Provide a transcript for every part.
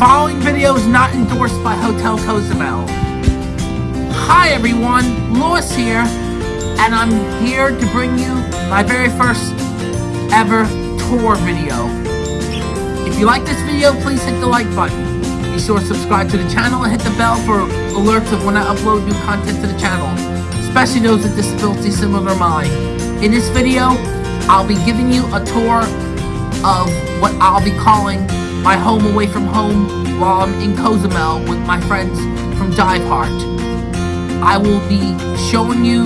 following video is not endorsed by Hotel Cozumel. Hi everyone, Lewis here, and I'm here to bring you my very first ever tour video. If you like this video, please hit the like button. Be sure to subscribe to the channel and hit the bell for alerts of when I upload new content to the channel, especially those with disabilities similar to mine. In this video, I'll be giving you a tour of what I'll be calling my home away from home while I'm in Cozumel with my friends from Dive Heart. I will be showing you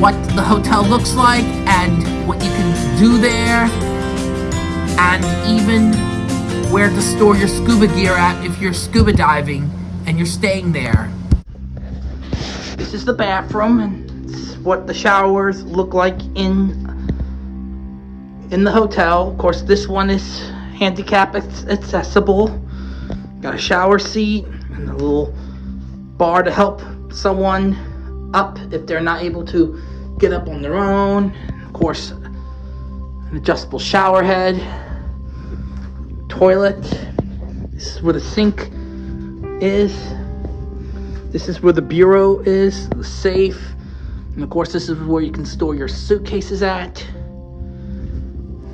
what the hotel looks like and what you can do there and even where to store your scuba gear at if you're scuba diving and you're staying there. This is the bathroom and it's what the showers look like in in the hotel. Of course, this one is handicap accessible. Got a shower seat and a little bar to help someone up if they're not able to get up on their own. Of course, an adjustable shower head, toilet. This is where the sink is. This is where the bureau is, the safe. And of course, this is where you can store your suitcases at.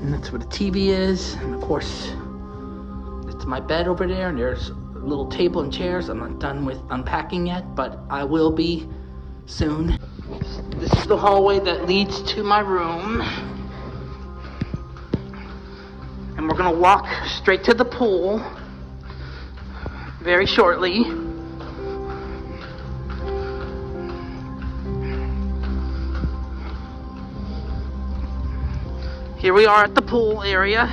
And that's where the TV is. And of course, it's my bed over there. And there's a little table and chairs. I'm not done with unpacking yet, but I will be soon. This is the hallway that leads to my room. And we're gonna walk straight to the pool very shortly. Here we are at the pool area.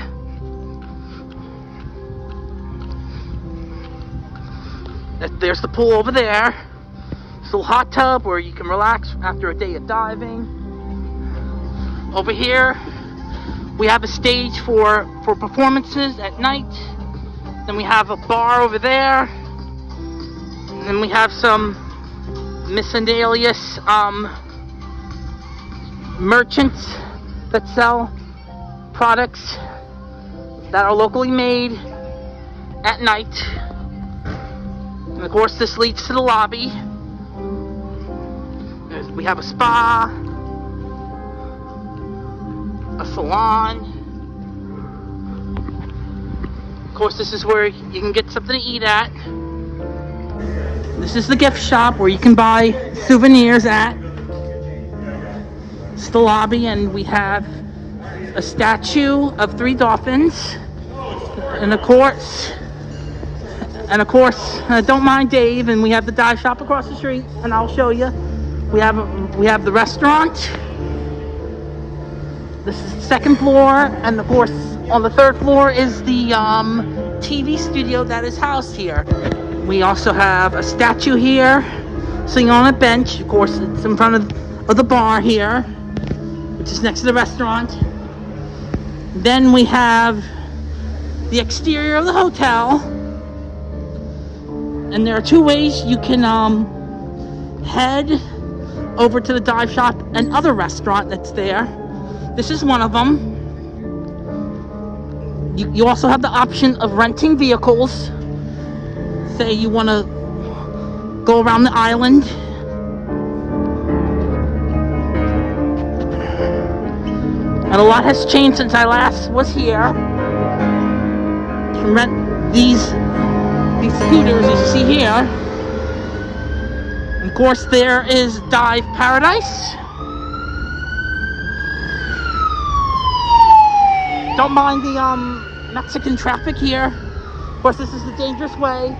There's the pool over there. This little hot tub where you can relax after a day of diving. Over here, we have a stage for, for performances at night. Then we have a bar over there. And then we have some miscellaneous um, merchants that sell products that are locally made at night. And of course, this leads to the lobby. We have a spa, a salon. Of course, this is where you can get something to eat at. This is the gift shop where you can buy souvenirs at. It's the lobby, and we have a statue of three dolphins. And of course, and of course, uh, don't mind Dave. And we have the dive shop across the street, and I'll show you. We have we have the restaurant. This is the second floor, and of course, on the third floor is the um, TV studio that is housed here. We also have a statue here, sitting on a bench. Of course, it's in front of, of the bar here, which is next to the restaurant. Then we have the exterior of the hotel. And there are two ways you can um, head over to the dive shop and other restaurant that's there. This is one of them. You, you also have the option of renting vehicles. Say you want to go around the island And a lot has changed since I last was here. Rent these, these scooters as you see here. Of course there is Dive Paradise. Don't mind the um, Mexican traffic here. Of course this is the dangerous way.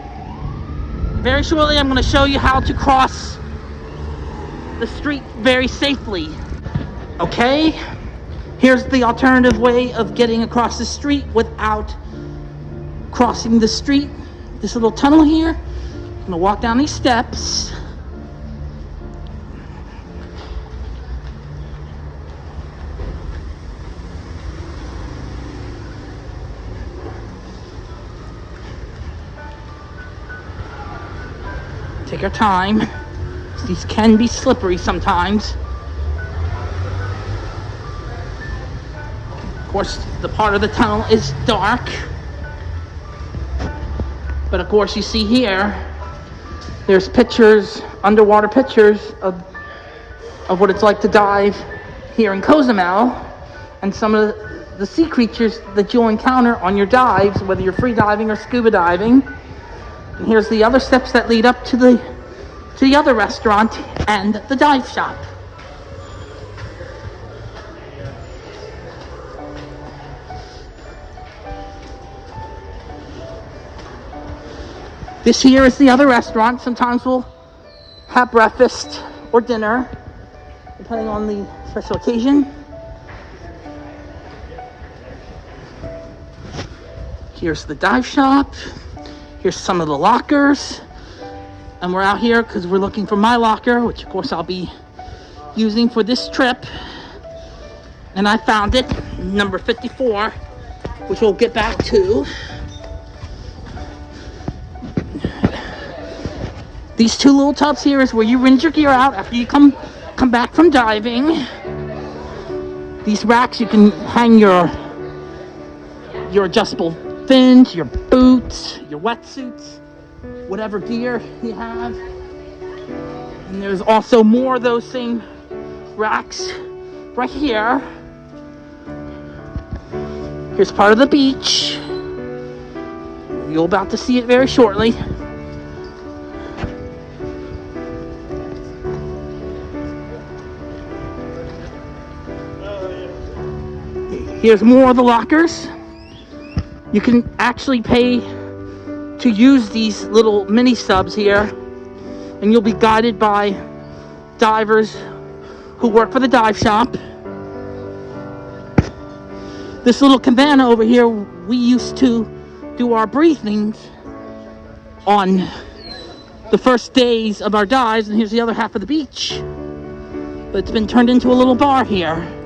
Very shortly I'm going to show you how to cross the street very safely. Okay? Here's the alternative way of getting across the street without crossing the street. This little tunnel here. I'm gonna walk down these steps. Take your time. These can be slippery sometimes. Course, the part of the tunnel is dark. But of course, you see here, there's pictures, underwater pictures of, of what it's like to dive here in Cozumel and some of the, the sea creatures that you'll encounter on your dives, whether you're free diving or scuba diving. And here's the other steps that lead up to the, to the other restaurant and the dive shop. This here is the other restaurant. Sometimes we'll have breakfast or dinner, depending on the special occasion. Here's the dive shop. Here's some of the lockers. And we're out here because we're looking for my locker, which of course I'll be using for this trip. And I found it, number 54, which we'll get back to. These two little tubs here is where you rinse your gear out after you come come back from diving. These racks you can hang your your adjustable fins, your boots, your wetsuits, whatever gear you have. And there's also more of those same racks right here. Here's part of the beach. You're about to see it very shortly. Here's more of the lockers. You can actually pay to use these little mini subs here and you'll be guided by divers who work for the dive shop. This little cabana over here, we used to do our briefings on the first days of our dives and here's the other half of the beach. But it's been turned into a little bar here.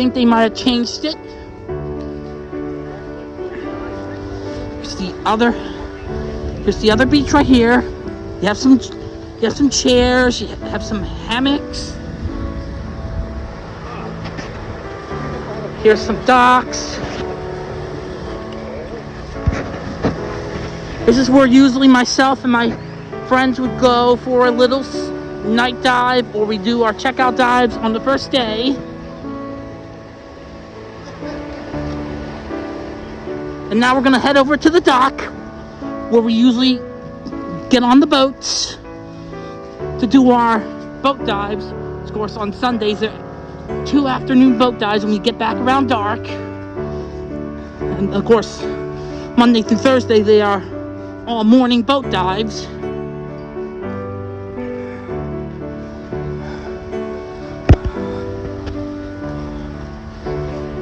Think they might have changed it. Here's the other, here's the other beach right here. You have some, you have some chairs, you have some hammocks. Here's some docks. This is where usually myself and my friends would go for a little night dive or we do our checkout dives on the first day. And now we're gonna head over to the dock where we usually get on the boats to do our boat dives. Of course, on Sundays, there are two afternoon boat dives when we get back around dark. And of course, Monday through Thursday, they are all morning boat dives.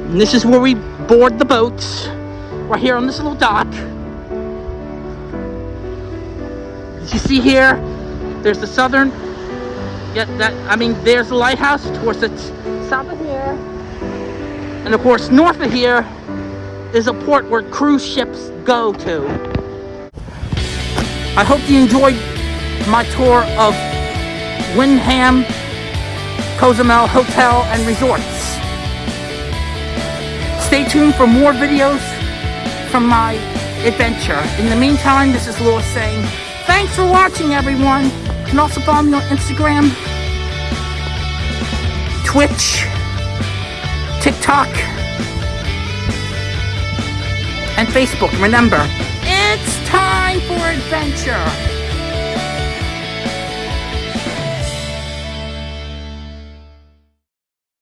And this is where we board the boats right here on this little dock. As you see here, there's the southern, yeah, that, I mean, there's the lighthouse, course, it's south of here. And of course, north of here is a port where cruise ships go to. I hope you enjoyed my tour of Wyndham Cozumel Hotel and Resorts. Stay tuned for more videos from my adventure. In the meantime, this is Lewis saying, thanks for watching, everyone. You can also follow me on Instagram, Twitch, TikTok, and Facebook. Remember, it's time for adventure.